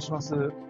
願いします。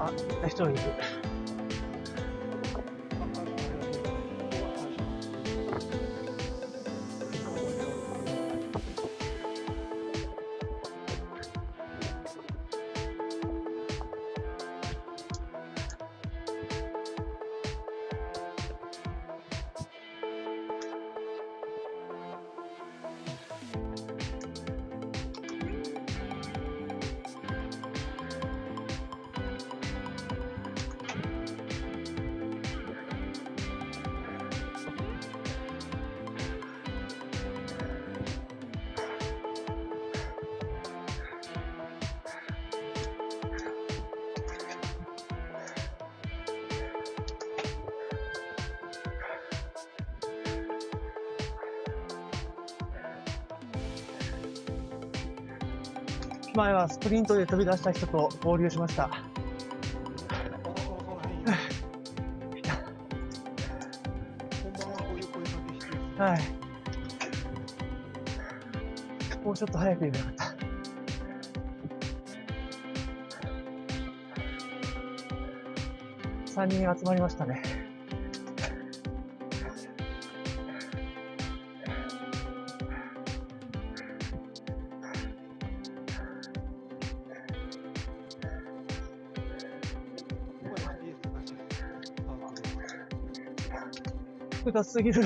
あ、人がいる。前はスプリントで飛び出した人と合流しました。はい。もうちょっと早く言えばよかった。3人集まりましたね。複雑すぎる。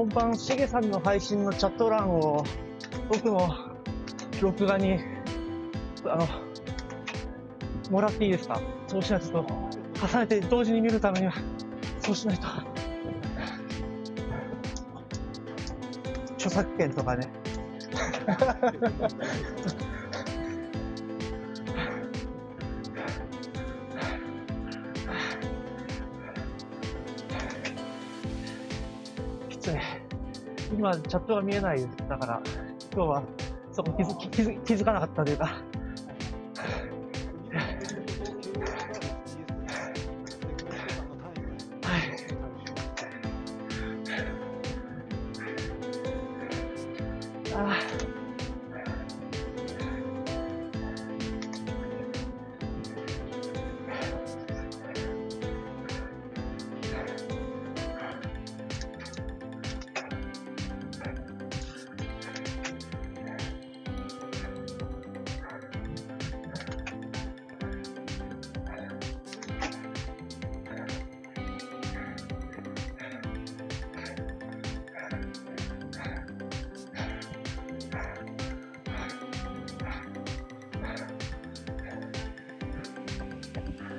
本番、しげさんの配信のチャット欄を、僕の録画に、あの、もらっていいですか？そうしないとと、重ねて同時に見るためには、そうしないと。著作権とかね。今、チャットが見えないです。だから、今日は、そこ気づ気づ気づかなかったというか、はい。あ ketemu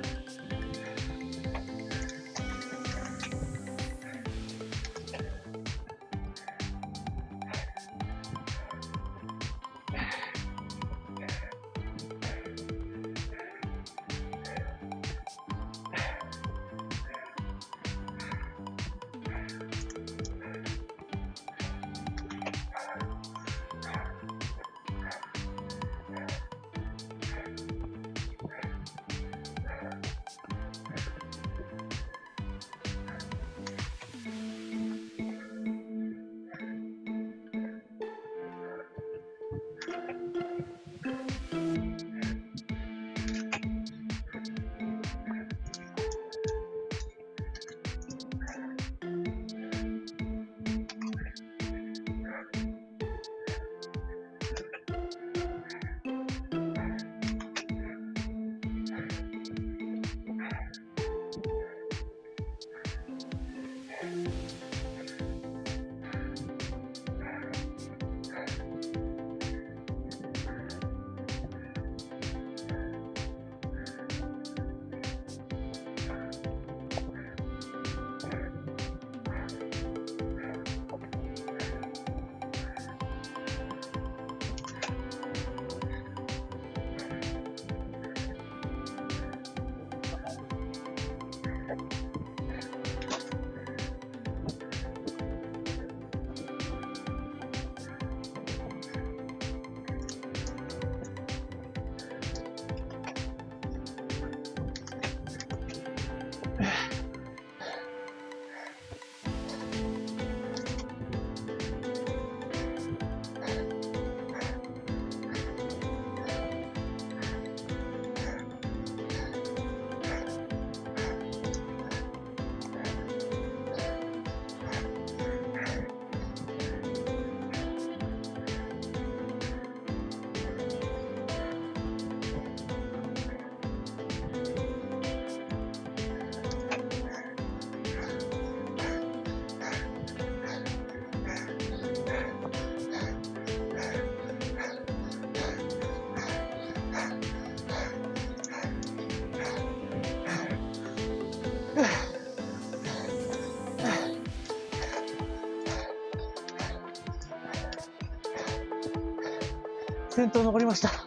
先頭残りました。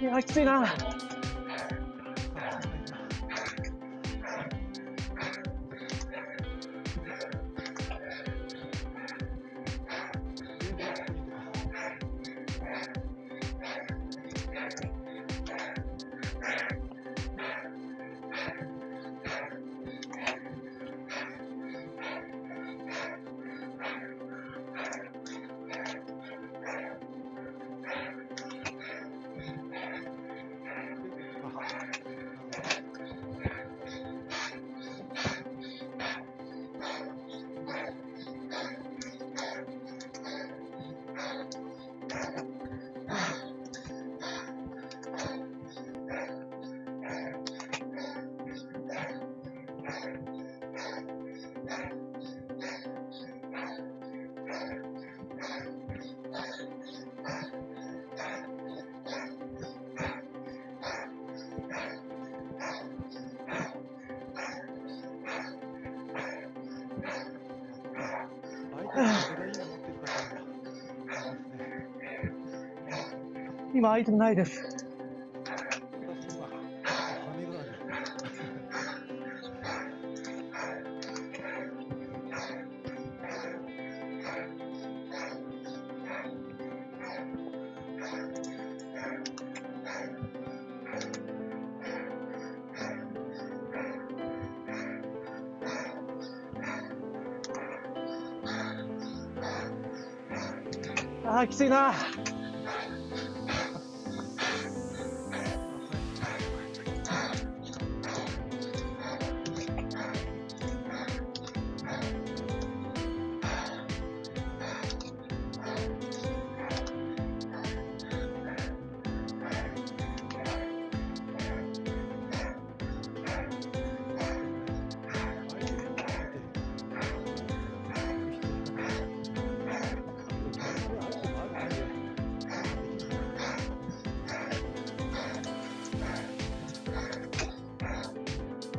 いや、きついな。今、アイテムないです。あー、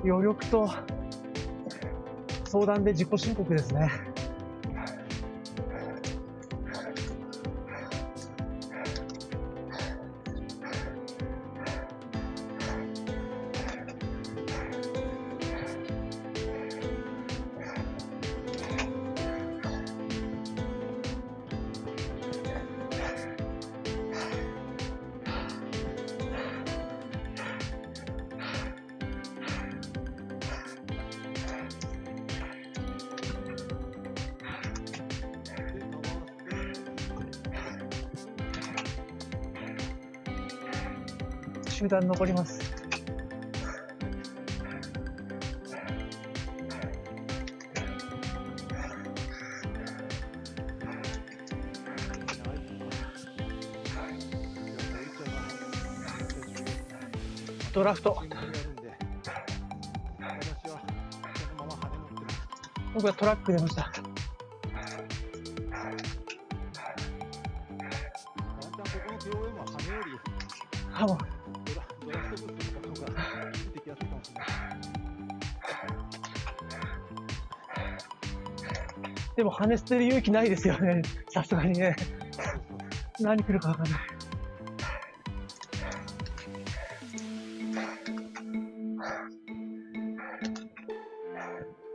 余力と相談で自己申告ですね。集団残ります。ドラフト。僕はトラック出ました。でも羽捨てる勇気ないですよね。さすがにね。何来るかわかんない。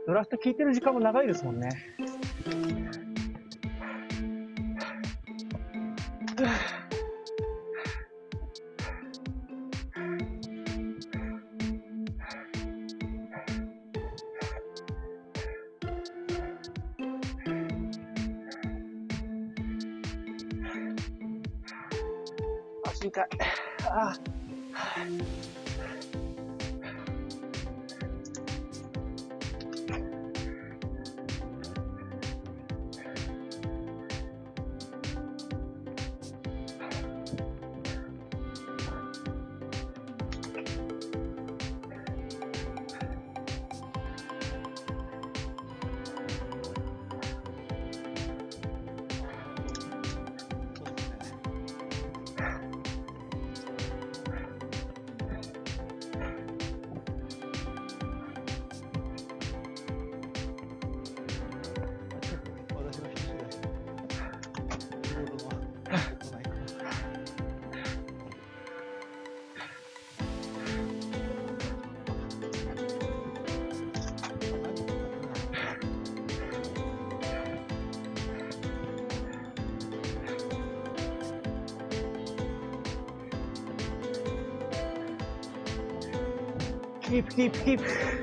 ドラフト聞いてる時間も長いですもんね。痛い。ああ。keep, keep, keep.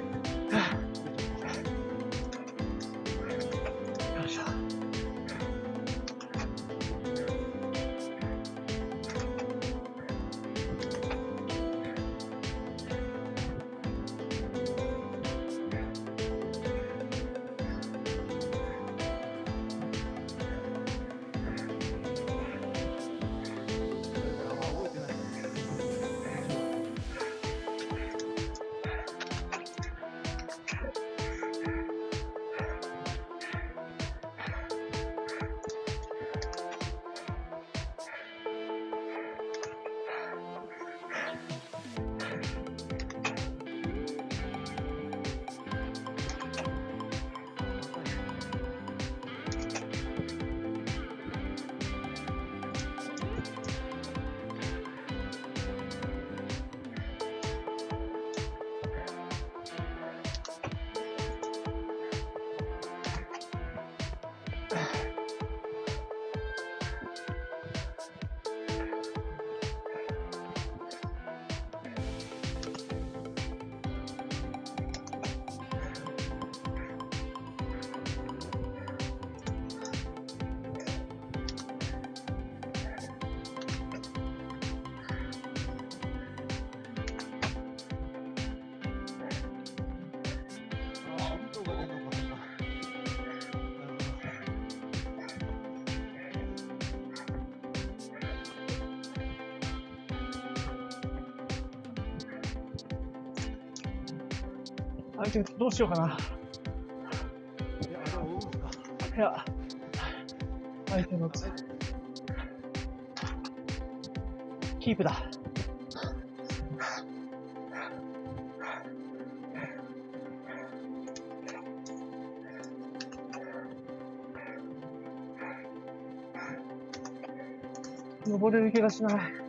相手どうしようかな。いや、どうですかいや、アイテムキープだ。登れる気がしない。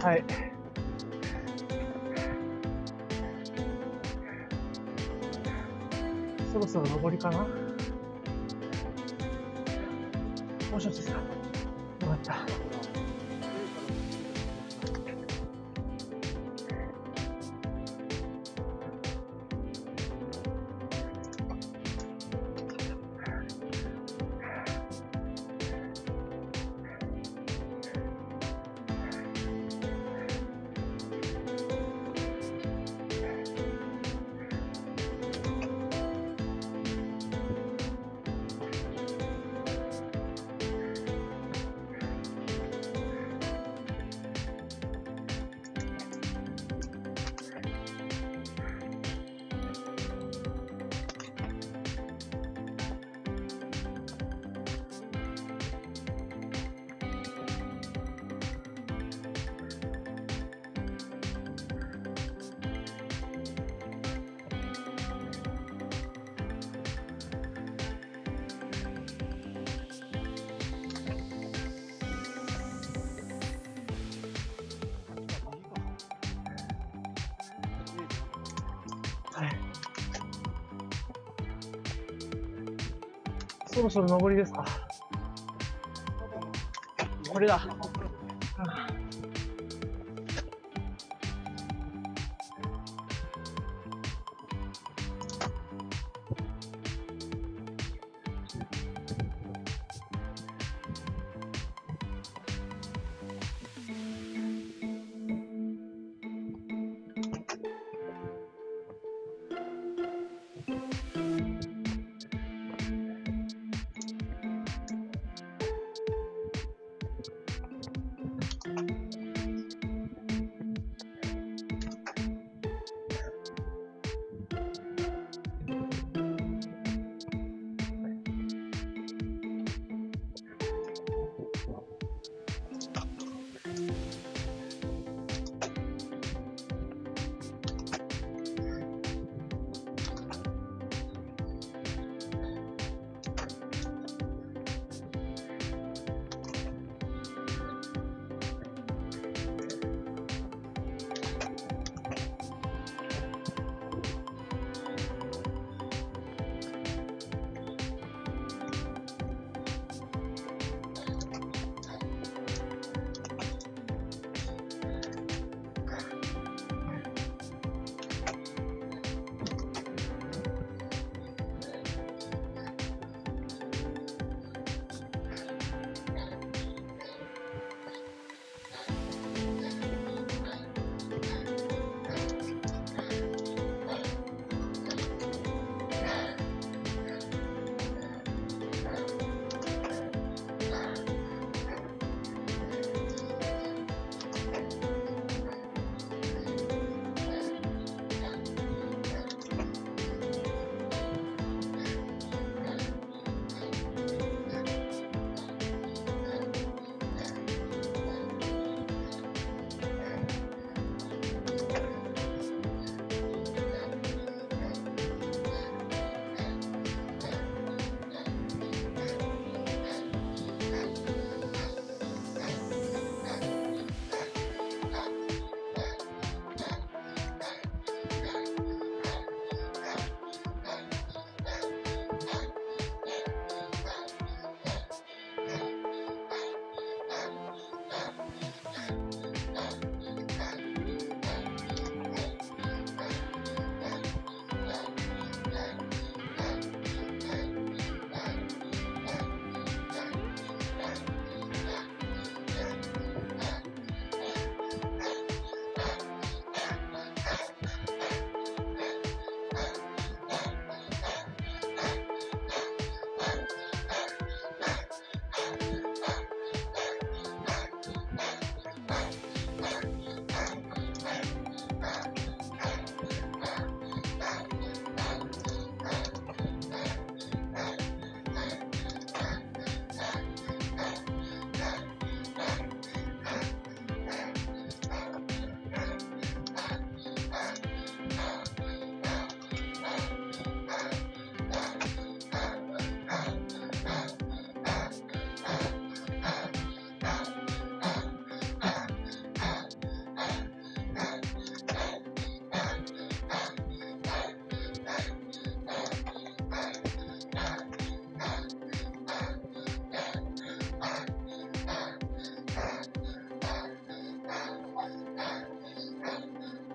はい。そろそろ上りかな？そろそろ上りですかこれだ。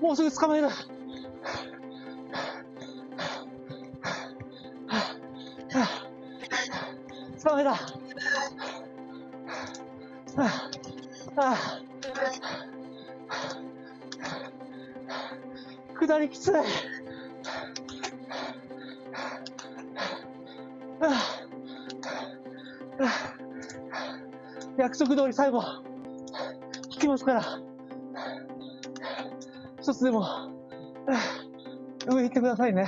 もうすぐ捕まえる。捕まえた。ああ下りきつい。約束通り最後、引きますから、一つでも、上行ってくださいね。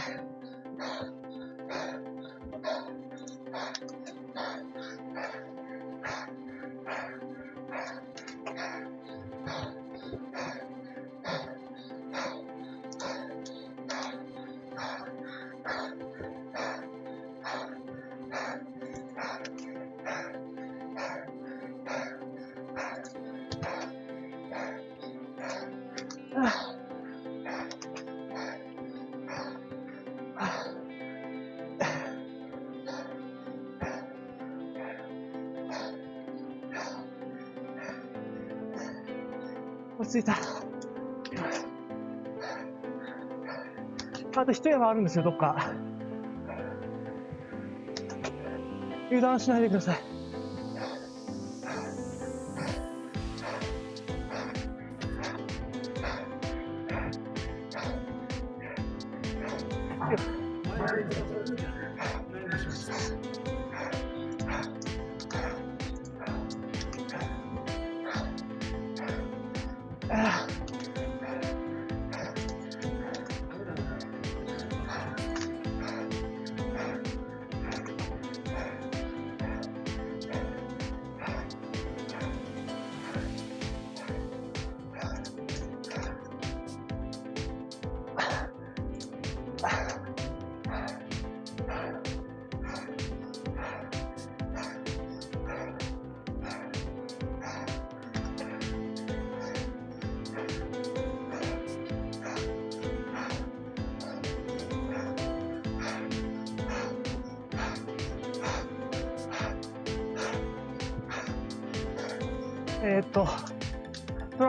着いた。あと一山あるんですよ、どっか。油断しないでください。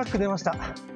ック出ました。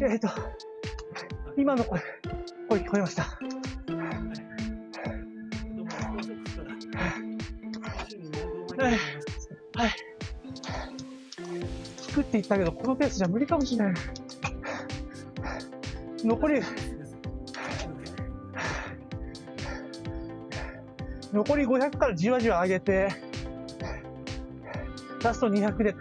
えーっと、今の声、声聞こえました。はい。はい。聞くって言ったけど、このペースじゃ無理かもしれない。残り、残り500からじわじわ上げて、ラスト200で、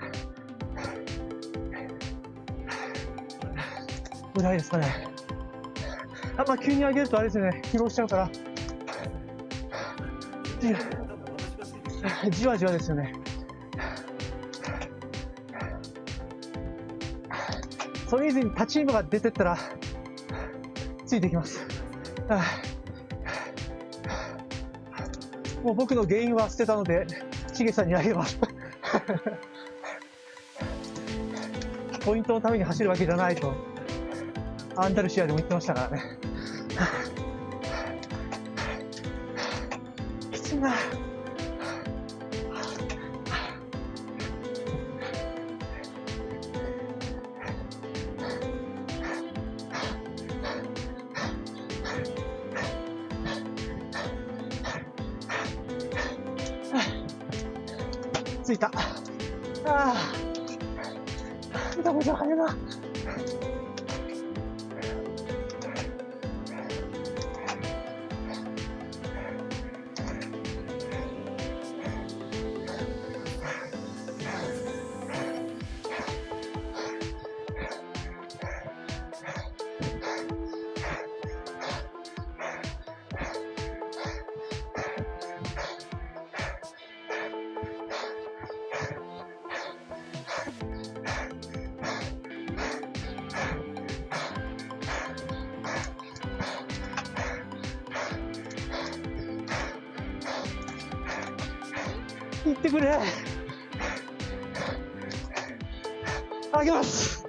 ぐらいですかね。あんま急に上げるとあれですよね、疲労しちゃうから、じわじわですよね。それ以前に立ちイムが出てったら、ついてきます。もう僕の原因は捨てたので、しげさんにあげます。ポイントのために走るわけじゃないと、アンダルシアでも言ってましたからね。きついな。行ってくれ。あげます。